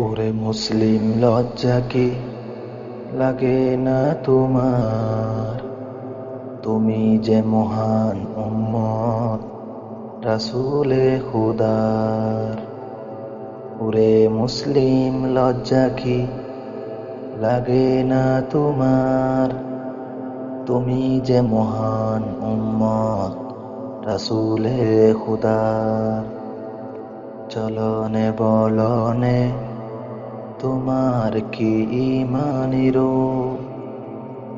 ওরে মুসলিম লজ্জা কি? লাগে না তোমার। তুমি যে মহান উম্মত, রাসুলে খুদার ওরে মুসলিম লজ্জা কি? লাগে না তোমার। তুমি যে মহান উম্মত, রাসুলে খুদার চলনে বলনে তোমার কি ইমানিরো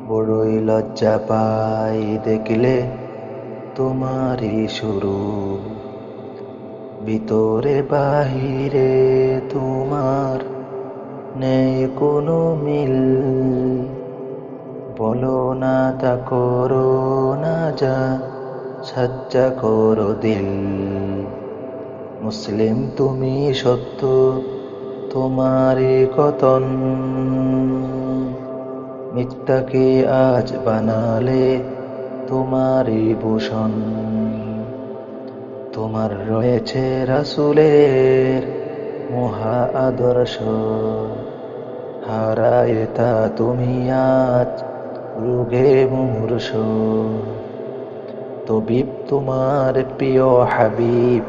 বড়ই লজ্জা পাই দেখলে তোমারই শুরু। ভিতরে বাহিরে তোমার নেই কোনো মিল। বলো না তা করো না যা, সাজ্জা করো দিল। মুসলিম তুমি সত্য তোমারই কতন? মিথ্যাকে আজ বানালে তোমারই ভূষণ তোমার রয়েছে রাসুলের মহা আদর্শ। হারায় তা তুমি আজ রোগে মুহূর্ষ তবিব তোমার প্রিয় হাবিব,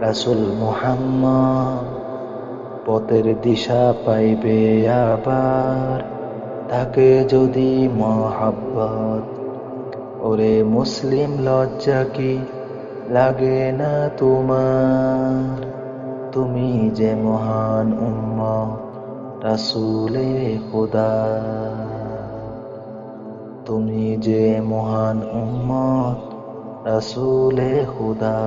রাসুল মুহাম্মদ পথের দিশা পাইবে আবার। তাকে যদি মহাব্বত, ওরে মুসলিম লজ্জা কি লাগে না তোমার? তুমি যে মহান উম্ম রাসুলে খুদা। তুমি যে মহান উম্মত রাসুলে খুদা।